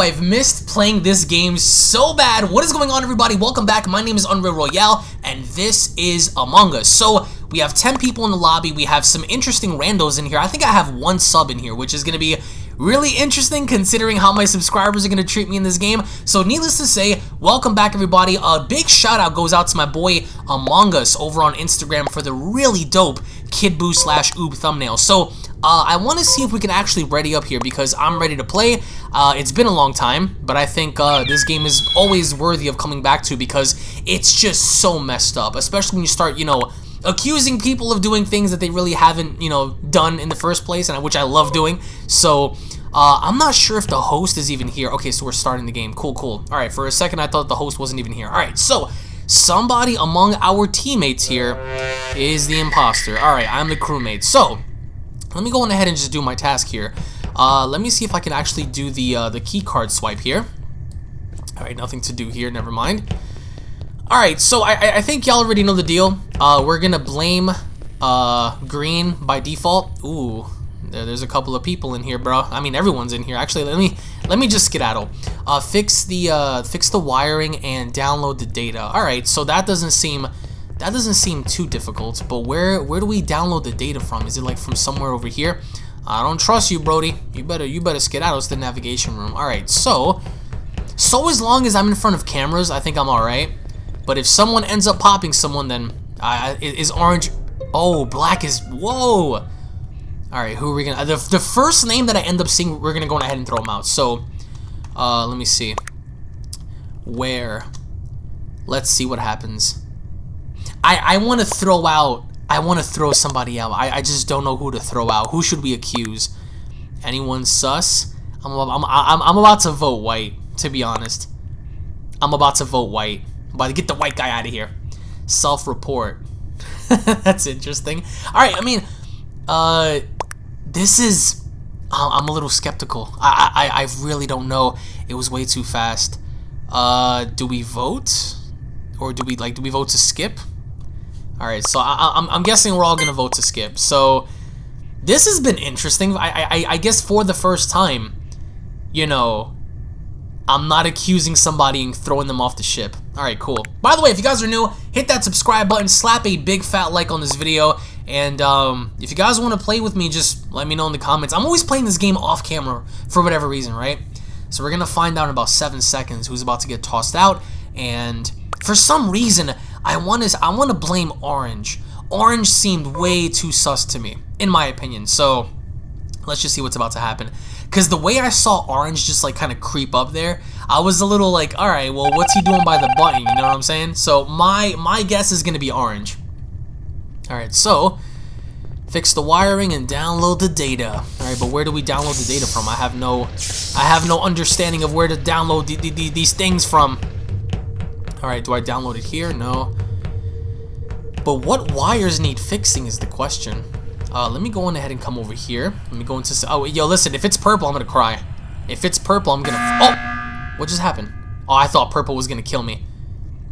I've missed playing this game so bad. What is going on, everybody? Welcome back. My name is Unreal Royale, and this is Among Us. So, we have 10 people in the lobby. We have some interesting randos in here. I think I have one sub in here, which is going to be really interesting considering how my subscribers are going to treat me in this game. So, needless to say, welcome back, everybody. A big shout out goes out to my boy Among Us over on Instagram for the really dope Kid Buu slash Oob thumbnail. So, uh, I want to see if we can actually ready up here because I'm ready to play. Uh, it's been a long time, but I think uh, this game is always worthy of coming back to because it's just so messed up, especially when you start, you know, accusing people of doing things that they really haven't, you know, done in the first place, and which I love doing. So, uh, I'm not sure if the host is even here. Okay, so we're starting the game. Cool, cool. All right, for a second I thought the host wasn't even here. All right, so somebody among our teammates here is the imposter. All right, I'm the crewmate. So, let me go on ahead and just do my task here. Uh, let me see if I can actually do the uh, the key card swipe here. All right, nothing to do here. Never mind. All right, so I, I think y'all already know the deal. Uh, we're gonna blame uh, green by default. Ooh, there, there's a couple of people in here, bro. I mean, everyone's in here. Actually, let me let me just skedaddle. Uh, fix the uh, fix the wiring and download the data. All right, so that doesn't seem that doesn't seem too difficult, but where where do we download the data from? Is it like from somewhere over here? I don't trust you, Brody. You better you better skedaddle to the navigation room. Alright, so so as long as I'm in front of cameras, I think I'm alright. But if someone ends up popping someone, then uh, is orange... Oh, black is... Whoa! Alright, who are we gonna... The, the first name that I end up seeing, we're gonna go ahead and throw them out. So, uh, let me see. Where? Let's see what happens. I, I want to throw out, I want to throw somebody out. I, I just don't know who to throw out. Who should we accuse? Anyone sus? I'm, I'm, I'm, I'm about to vote white, to be honest. I'm about to vote white. I'm about to get the white guy out of here. Self-report. That's interesting. Alright, I mean, uh, this is, I'm a little skeptical. I, I, I really don't know. It was way too fast. Uh, do we vote? Or do we, like, do we vote to skip? Alright, so I, am guessing we're all to vote to skip. So, this has been interesting. I, I, I guess for the first time, you know, I'm not accusing somebody and throwing them off the ship. Alright, cool. By the way, if you guys are new, hit that subscribe button, slap a big fat like on this video, and um, if you guys want to play with me, just let me know in the comments. I'm always playing this game off camera for whatever reason, right? So we're to find out in about 7 seconds who's about to get tossed out, and for some reason, I want to I want to blame Orange. Orange seemed way too sus to me, in my opinion. So let's just see what's about to happen. Because the way I saw Orange just like kind of creep up there, I was a little like, all right, well, what's he doing by the button? You know what I'm saying? So my my guess is gonna be Orange. All right, so fix the wiring and download the data. All right, but where do we download the data from? I have no I have no understanding of where to download the, the, the, these things from. Alright, do I download it here? No. But what wires need fixing is the question. Uh, let me go on ahead and come over here. Let me go into... Oh, yo, listen, if it's purple, I'm gonna cry. If it's purple, I'm gonna... Oh! What just happened? Oh, I thought purple was gonna kill me.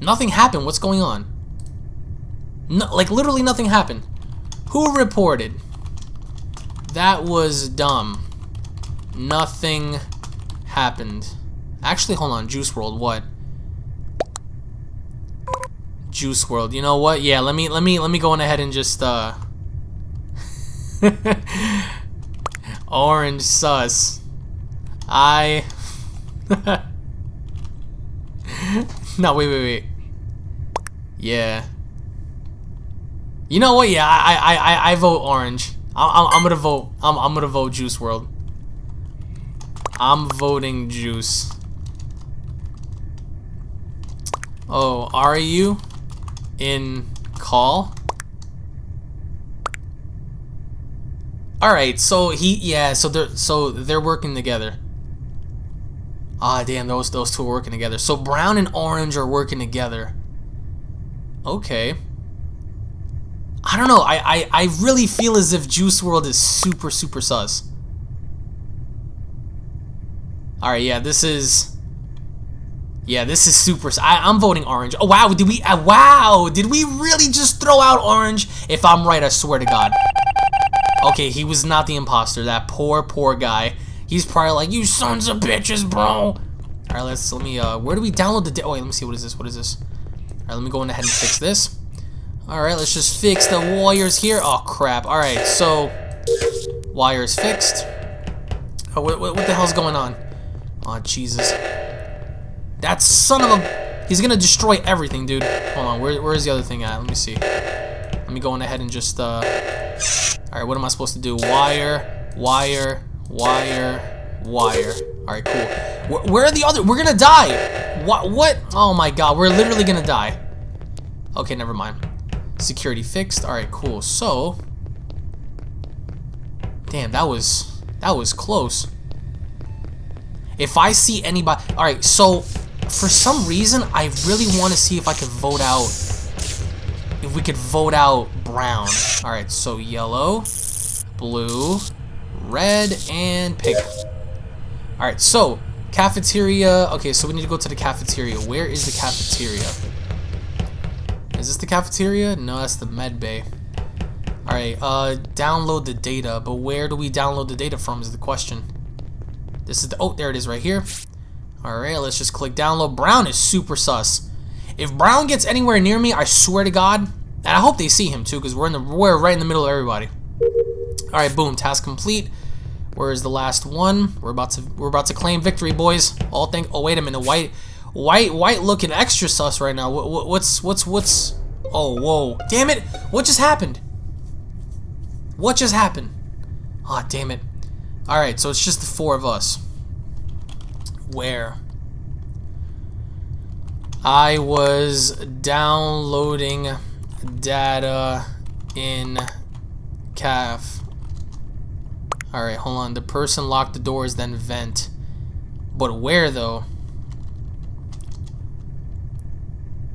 Nothing happened. What's going on? No, like, literally nothing happened. Who reported? That was dumb. Nothing happened. Actually, hold on. Juice WRLD, what? Juice World. You know what? Yeah, let me let me let me go on ahead and just uh Orange sus. I No, wait, wait, wait. Yeah. You know what? Yeah, I I I I vote orange. I'm I'm gonna vote. I'm I'm gonna vote Juice World. I'm voting Juice. Oh, are you? In call. All right, so he yeah, so they're so they're working together. Ah, damn, those those two are working together. So brown and orange are working together. Okay. I don't know. I I I really feel as if Juice World is super super sus. All right, yeah, this is yeah, this is super. I, am voting orange. Oh, wow. Did we? Uh, wow. Did we really just throw out orange? If I'm right, I swear to God. Okay, he was not the imposter. That poor, poor guy. He's probably like, you sons of bitches, bro. All right, let's let me. Uh, where do we download the? Oh wait, let me see. What is this? What is this? All right, let me go in ahead and fix this. All right, let's just fix the wires here. Oh crap! All right, so wires fixed. Oh, what, what, what the hell's going on? Oh Jesus! That son of a... He's gonna destroy everything, dude. Hold on, where, where's the other thing at? Let me see. Let me go in ahead and just, uh... Alright, what am I supposed to do? Wire, wire, wire, wire. Alright, cool. Where, where, are the other... We're gonna die! What? What? Oh my god, we're literally gonna die. Okay, never mind. Security fixed. Alright, cool. So... Damn, that was... That was close. If I see anybody... Alright, so... For some reason, I really want to see if I could vote out... If we could vote out brown. Alright, so yellow, blue, red, and pink. Alright, so... Cafeteria... Okay, so we need to go to the cafeteria. Where is the cafeteria? Is this the cafeteria? No, that's the med bay. Alright, uh, download the data, but where do we download the data from is the question. This is the, oh, there it is right here. Alright, let's just click download. Brown is super sus. If Brown gets anywhere near me, I swear to God, and I hope they see him too, because we're in the we're right in the middle of everybody. Alright, boom, task complete. Where is the last one? We're about to we're about to claim victory, boys. All think oh wait a minute, white white white looking extra sus right now. What, what's what's what's oh whoa. Damn it! What just happened? What just happened? Aw, oh, damn it. Alright, so it's just the four of us. Where? I was downloading data in CAF. Alright, hold on. The person locked the doors, then vent. But where, though?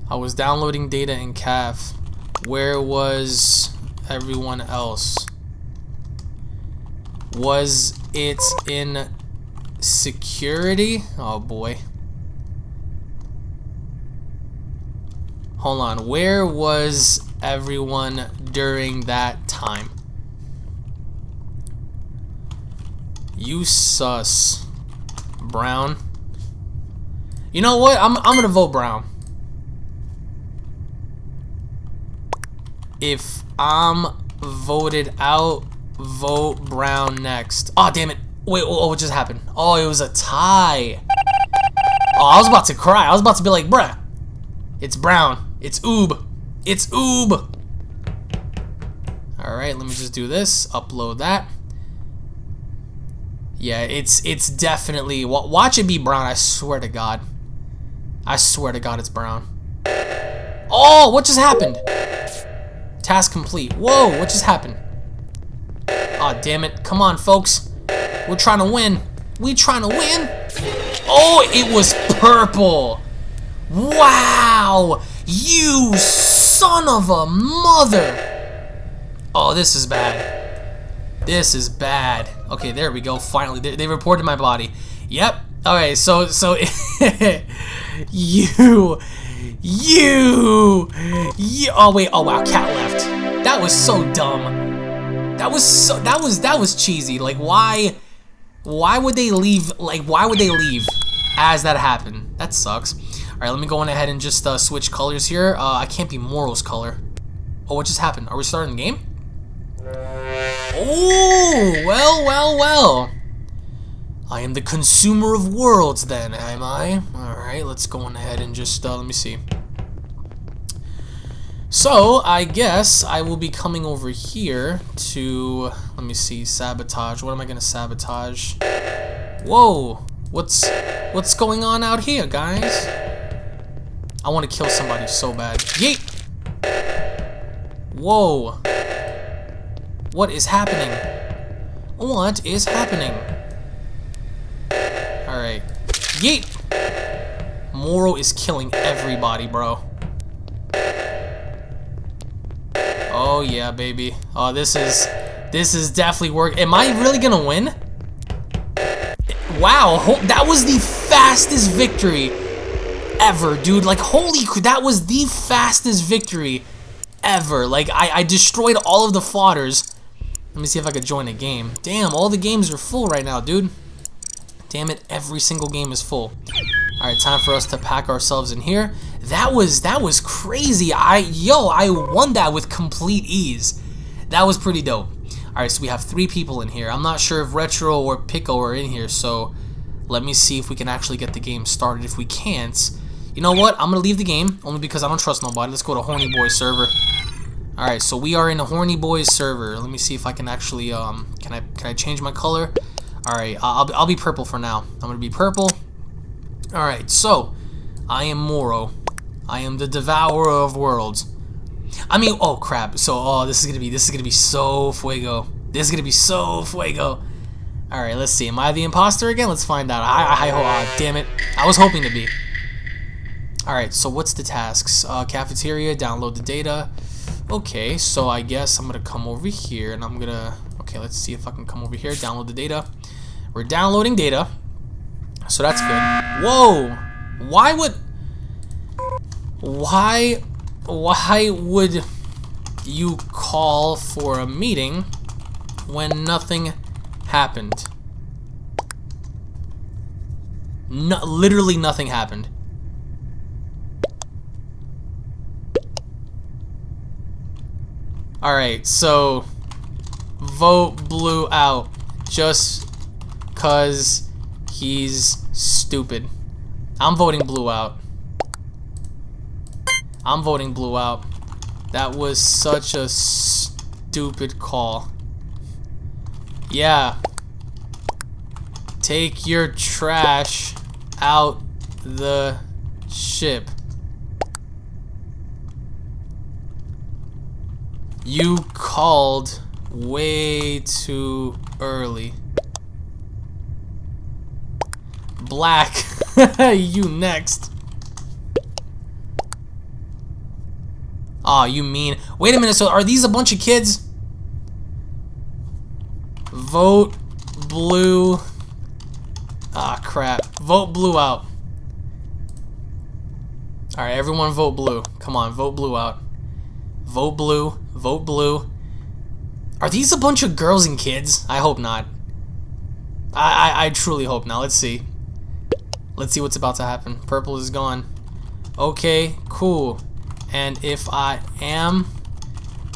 I was downloading data in CAF. Where was everyone else? Was it in security? Oh boy. Hold on. Where was everyone during that time? You sus. Brown. You know what? I'm, I'm gonna vote Brown. If I'm voted out, Vote Brown next. Oh, damn it. Wait, oh, what just happened? Oh, it was a tie. Oh, I was about to cry. I was about to be like, bruh, it's Brown. It's Oob. It's Oob. Alright, let me just do this. Upload that. Yeah, it's it's definitely... Watch it be Brown, I swear to God. I swear to God it's Brown. Oh, what just happened? Task complete. Whoa, what just happened? Aw, oh, damn it. Come on, folks. We're trying to win. We trying to win? Oh, it was purple. Wow. You son of a mother. Oh, this is bad. This is bad. Okay, there we go. Finally, they, they reported my body. Yep. All right, so so you you you. Oh wait. Oh wow, cat left. That was so dumb. That was so that was that was cheesy. Like why why would they leave like why would they leave as that happened? That sucks. Alright, let me go on ahead and just uh, switch colors here. Uh, I can't be Moro's color. Oh, what just happened? Are we starting the game? Oh, well, well, well. I am the consumer of worlds then, am I? Alright, let's go on ahead and just, uh, let me see. So, I guess I will be coming over here to, let me see, sabotage. What am I going to sabotage? Whoa! What's, what's going on out here, guys? I want to kill somebody so bad. Yeet! Whoa! What is happening? What is happening? Alright. Yeet! Moro is killing everybody, bro. Oh yeah, baby. Oh, this is this is definitely work. Am I really gonna win? Wow, that was the fastest victory ever, dude. Like, holy, that was the fastest victory ever. Like, I, I destroyed all of the fodders. Let me see if I could join a game. Damn, all the games are full right now, dude. Damn it, every single game is full. Alright, time for us to pack ourselves in here. That was that was crazy. I yo, I won that with complete ease. That was pretty dope. Alright, so we have three people in here. I'm not sure if Retro or Pico are in here, so let me see if we can actually get the game started. If we can't, you know what? I'm gonna leave the game only because I don't trust nobody. Let's go to Horny Boys server. All right, so we are in a Horny Boys server. Let me see if I can actually um can I can I change my color? All right, I'll I'll be purple for now. I'm gonna be purple. All right, so I am Moro. I am the devourer of worlds. I mean, oh crap. So, oh, this is gonna be this is gonna be so fuego. This is gonna be so fuego. All right, let's see. Am I the imposter again? Let's find out. I, I, I oh, damn it. I was hoping to be. All right, so what's the tasks? Uh, cafeteria, download the data. Okay, so I guess I'm gonna come over here and I'm gonna. Okay, let's see if I can come over here, download the data. We're downloading data, so that's good. Whoa! Why would? Why? Why would you call for a meeting when nothing happened. No, literally nothing happened. Alright, so vote blue out just cause he's stupid. I'm voting blue out. I'm voting blue out. That was such a stupid call. Yeah. Take your trash out the ship. You called way too early. Black, you next. Aw, oh, you mean. Wait a minute, so are these a bunch of kids? Vote blue. Ah, crap. Vote blue out. Alright, everyone vote blue. Come on, vote blue out. Vote blue. Vote blue. Are these a bunch of girls and kids? I hope not. I, I, I truly hope not. Let's see. Let's see what's about to happen. Purple is gone. Okay, cool. And if I am,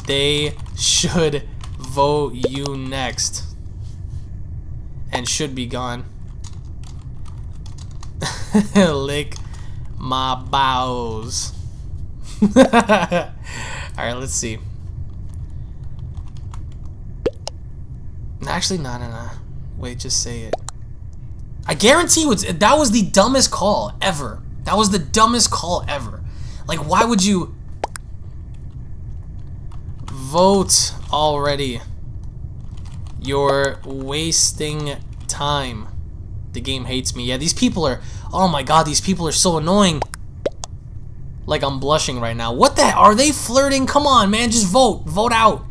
they should vote you next and should be gone. Lick my bows. Alright, let's see. Actually, no, no, no. Wait, just say it. I guarantee you, that was the dumbest call ever. That was the dumbest call ever. Like, why would you... Vote already. You're wasting time. The game hates me. Yeah, these people are... Oh my god, these people are so annoying. Like, I'm blushing right now. What the... Are they flirting? Come on, man. Just vote. Vote out.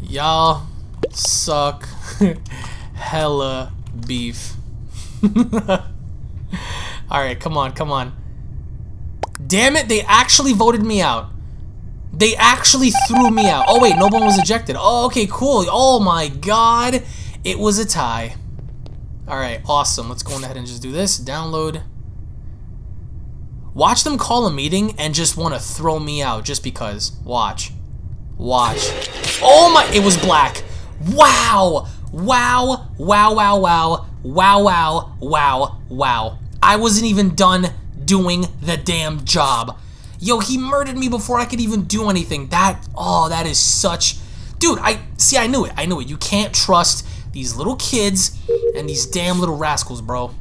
Y'all suck hella beef. Alright, come on, come on. Damn it, they actually voted me out. They actually threw me out. Oh, wait, no one was ejected. Oh, okay, cool. Oh, my God. It was a tie. All right, awesome. Let's go ahead and just do this. Download. Watch them call a meeting and just want to throw me out just because. Watch. Watch. Oh, my. It was black. Wow. Wow. Wow, wow, wow. Wow, wow, wow, wow. I wasn't even done doing the damn job. Yo, he murdered me before I could even do anything. That, oh, that is such... Dude, I, see, I knew it. I knew it. You can't trust these little kids and these damn little rascals, bro.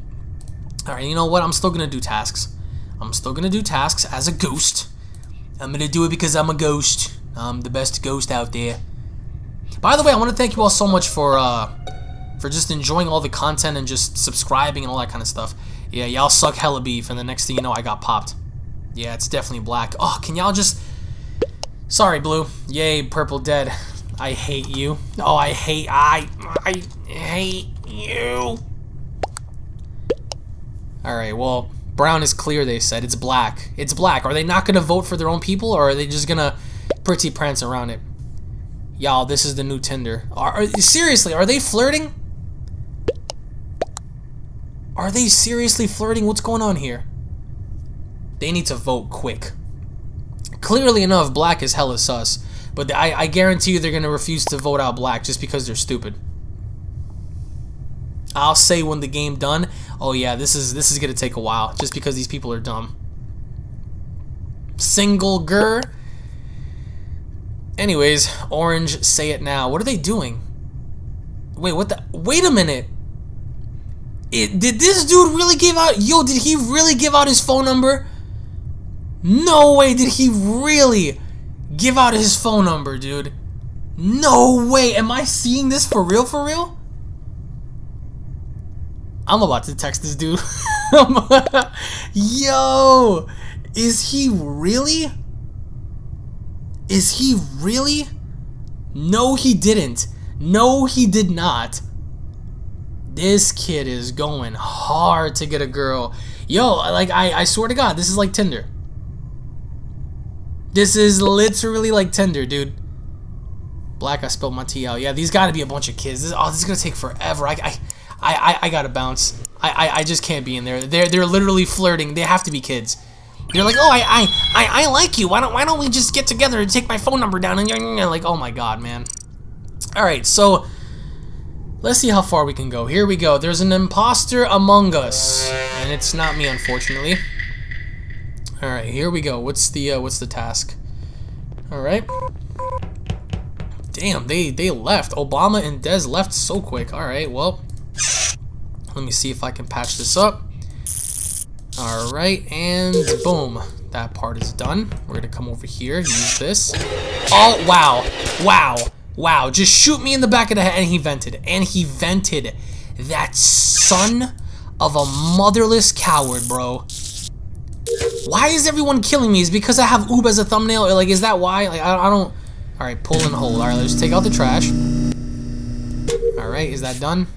Alright, you know what? I'm still gonna do tasks. I'm still gonna do tasks as a ghost. I'm gonna do it because I'm a ghost. I'm the best ghost out there. By the way, I want to thank you all so much for, uh, for just enjoying all the content and just subscribing and all that kind of stuff. Yeah, y'all suck hella beef, and the next thing you know, I got popped. Yeah, it's definitely black. Oh, can y'all just... Sorry, blue. Yay, purple dead. I hate you. Oh, I hate... I... I hate you. Alright, well, brown is clear, they said. It's black. It's black. Are they not going to vote for their own people, or are they just going to pretty prance around it? Y'all, this is the new Tinder. Are, are, seriously, are they flirting? Are they seriously flirting? What's going on here? They need to vote quick. Clearly enough, black is hella sus. But I, I guarantee you they're going to refuse to vote out black just because they're stupid. I'll say when the game done, oh yeah, this is this is going to take a while just because these people are dumb. Single gur. Anyways, orange, say it now. What are they doing? Wait, what the? Wait a minute. It, did this dude really give out? Yo, did he really give out his phone number? No way, did he really give out his phone number, dude? No way. Am I seeing this for real, for real? I'm about to text this dude. Yo, is he really? Is he really? No, he didn't. No, he did not. This kid is going hard to get a girl. Yo, like, I, I swear to God, this is like Tinder. This is literally like Tinder, dude. Black, I spilled my tea out. Yeah, these gotta be a bunch of kids. This, oh, this is gonna take forever. I, I, I, I gotta bounce. I, I, I just can't be in there. They're, they're literally flirting. They have to be kids. They're like, oh, I, I, I, I like you. Why don't, why don't we just get together and take my phone number down? And you're like, oh my god, man. All right, so let's see how far we can go. Here we go. There's an imposter among us, and it's not me, unfortunately. All right, here we go. What's the uh, what's the task? All right. Damn, they they left. Obama and Dez left so quick. All right, well, let me see if I can patch this up. All right, and boom. That part is done. We're gonna come over here, use this. Oh, wow, wow. Wow, just shoot me in the back of the head. And he vented. And he vented. That son of a motherless coward, bro. Why is everyone killing me? Is because I have Oob as a thumbnail? Or like, is that why? Like, I, I don't... Alright, pull and hold. Alright, let's take out the trash. Alright, is that done?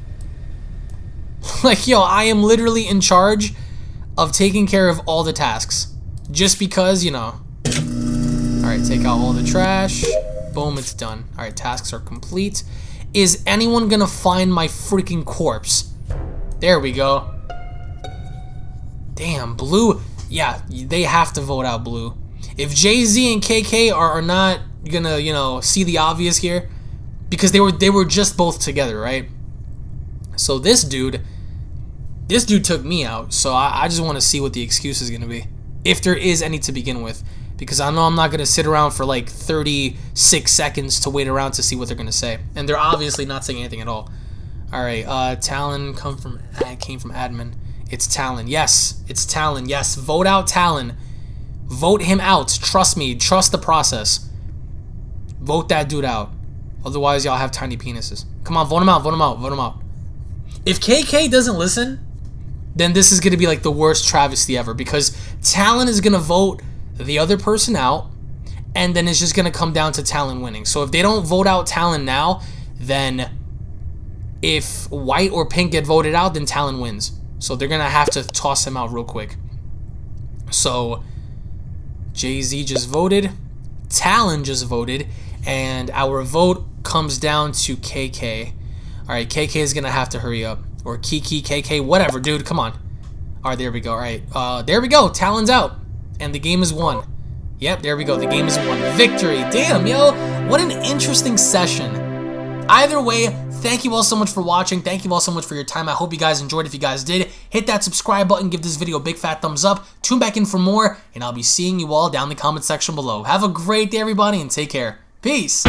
like, yo, I am literally in charge of taking care of all the tasks. Just because, you know. Alright, take out all the trash. Boom, it's done. Alright, tasks are complete. Is anyone gonna find my freaking corpse? There we go. Damn, Blue. Yeah, they have to vote out Blue. If Jay-Z and KK are, are not gonna, you know, see the obvious here, because they were they were just both together, right? So this dude, this dude took me out. So I, I just want to see what the excuse is gonna be, if there is any to begin with because I know I'm not going to sit around for like 36 seconds to wait around to see what they're going to say. And they're obviously not saying anything at all. All right, uh, Talon come from came from admin. It's Talon. Yes, it's Talon. Yes, vote out Talon. Vote him out. Trust me. Trust the process. Vote that dude out. Otherwise, y'all have tiny penises. Come on, vote him out. Vote him out. Vote him out. If KK doesn't listen, then this is going to be like the worst travesty ever because Talon is going to vote the other person out, and then it's just going to come down to Talon winning. So if they don't vote out Talon now, then if white or pink get voted out, then Talon wins. So they're going to have to toss him out real quick. So Jay-Z just voted, Talon just voted, and our vote comes down to KK. All right, KK is going to have to hurry up. Or Kiki, KK, whatever, dude, come on. All right, there we go. All right, uh, there we go. Talon's out and the game is won. Yep, there we go. The game is won. Victory. Damn, yo. What an interesting session. Either way, thank you all so much for watching. Thank you all so much for your time. I hope you guys enjoyed. If you guys did, hit that subscribe button. Give this video a big fat thumbs up. Tune back in for more, and I'll be seeing you all down in the comment section below. Have a great day, everybody, and take care. Peace.